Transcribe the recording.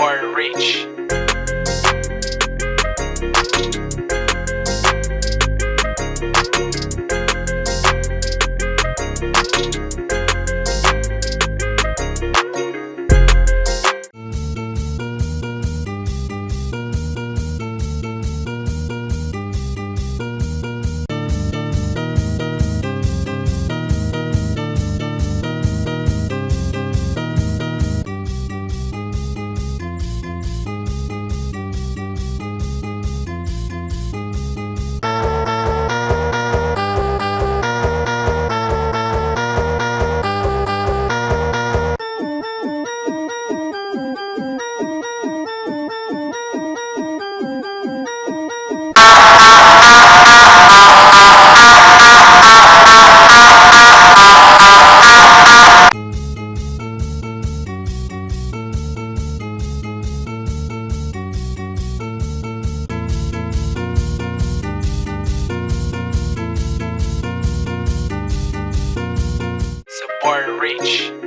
or rich. reach.